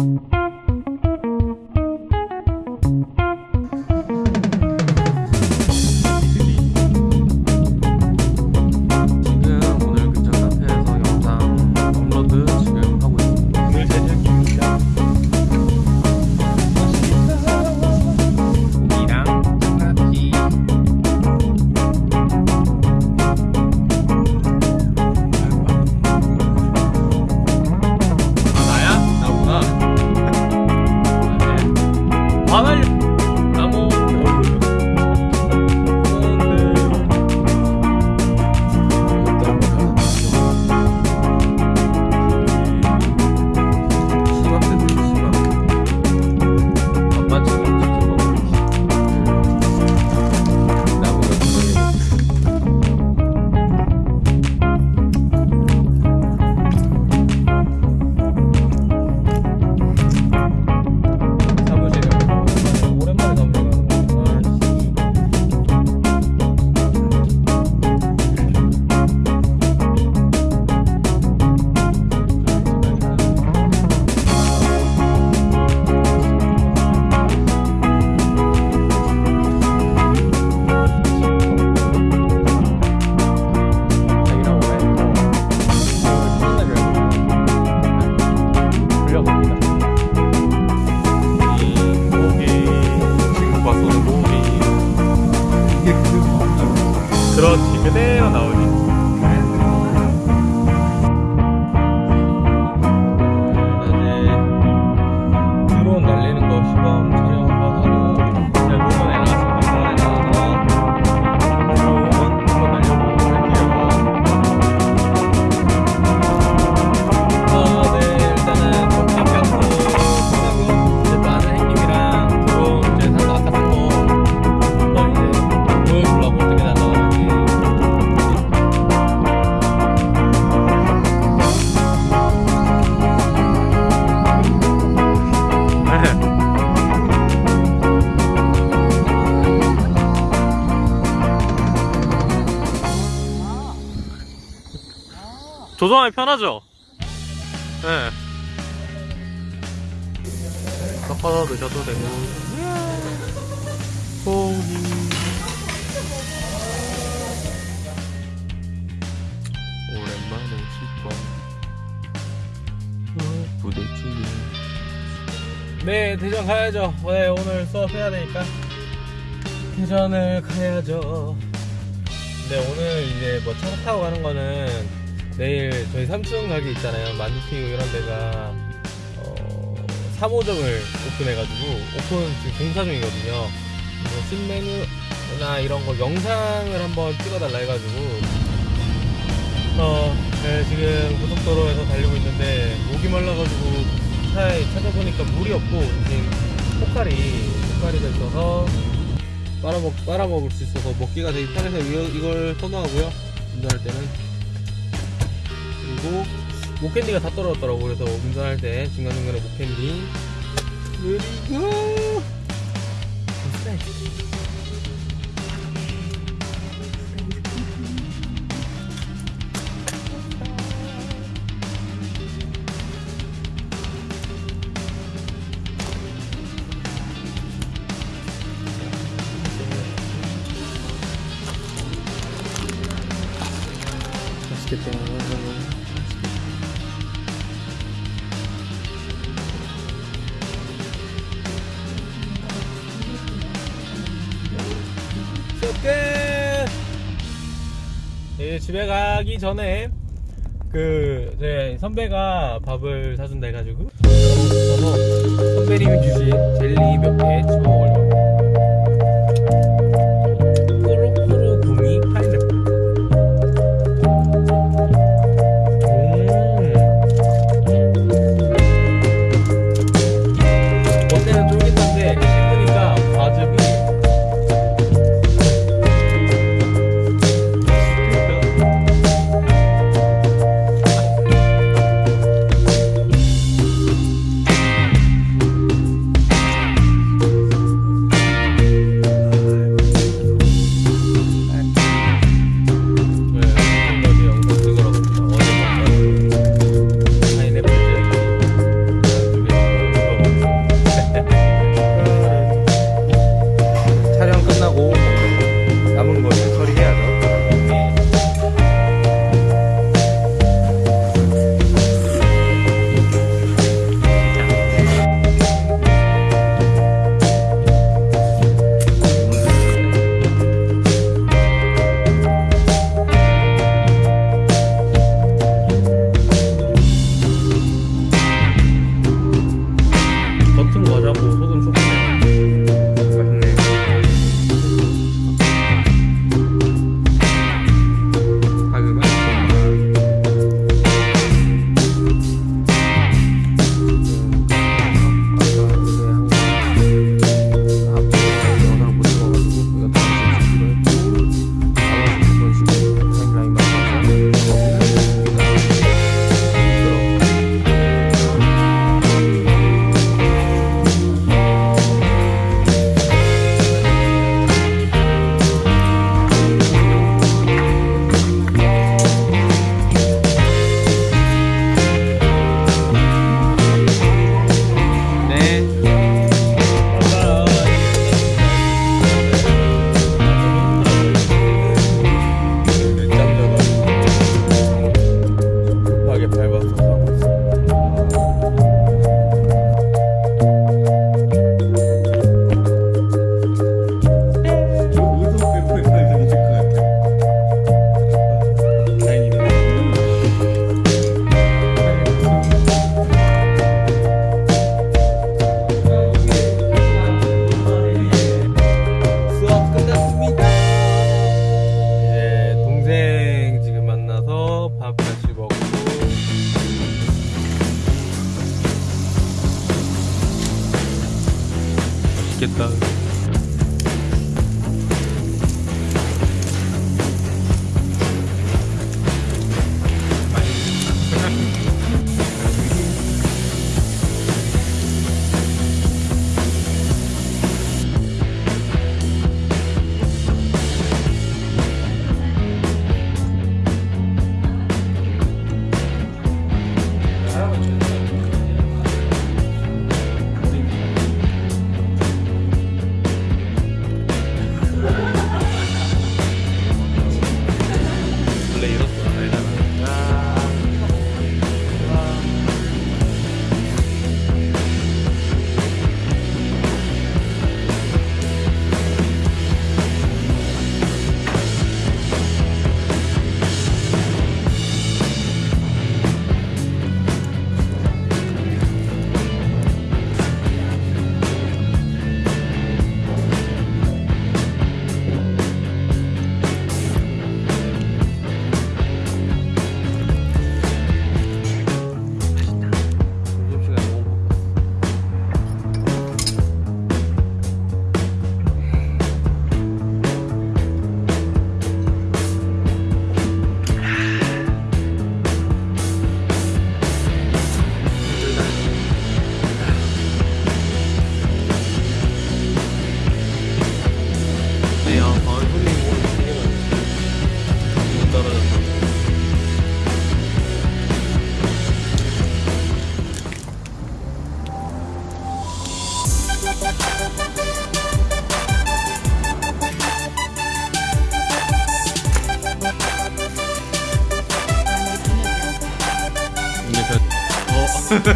지금 조종하기 편하죠? 네. 섞어서 드셔도 되고. 고기. 오랜만에 씹어. 어, 부대찌개. 네, 대전 가야죠. 네, 오늘 수업해야 되니까. 대전을 가야죠. 네, 오늘 이제 뭐차 타고 가는 거는 내일 저희 삼층 가게 있잖아요. 만두튀고 이런 데가 어, 3호점을 오픈해가지고 오픈 지금 공사 중이거든요. 뭐 신메뉴나 이런 거 영상을 한번 찍어달라 해가지고 어, 네, 지금 고속도로에서 달리고 있는데 목이 말라가지고 차에 찾아보니까 물이 없고 지금 포카리 포카리가 있어서 빨아먹 빨아먹을 수 있어서 먹기가 되게 편해서 이걸 선호하고요. 운전할 때는 그리고 목캔디가 다 떨어졌더라고. 그래서 운전할 때 중간중간에 목캔디. 그리고 맛있겠다 예, 집에 가기 전에 그, 제 선배가 밥을 사준다 해가지고 선배님이 주신 젤리 몇 개 집어 먹으려고 맛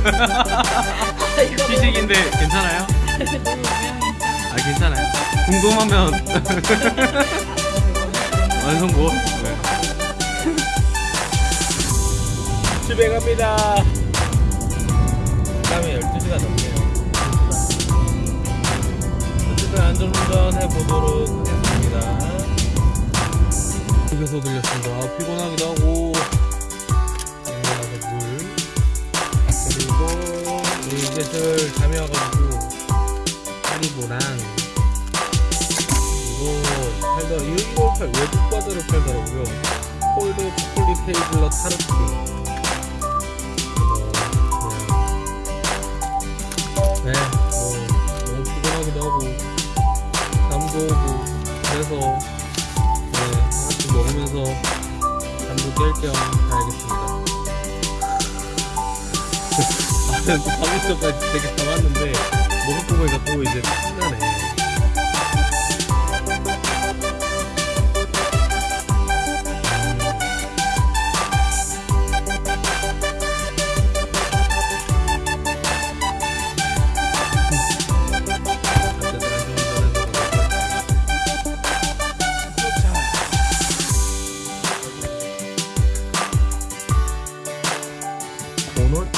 시식인데 괜찮아요? 아, 괜찮아요. 궁금하면 완성고. 네. 집에 갑니다. 다음에 12시가 넘네요. 어쨌든 안전운전 해보도록 하겠습니다. 집에서 들렸습니다. 아, 피곤하기도 하고. 물. 그리고 이제슬 잠이 와가지고 하리보랑 이거 팔더 이거 팔 외국 과자를 팔더라고요. 콜드 초콜릿 헤이즐넛 타르트. 네, 뭐 너무 피곤하기도 하고 잠도 오고 그래서 네 하나씩 먹으면서 잠도 깰 겸 가야겠습니다. 방금 전까지 되게 담았는데 먹을 거만 갖고 이제 끝나네. 음.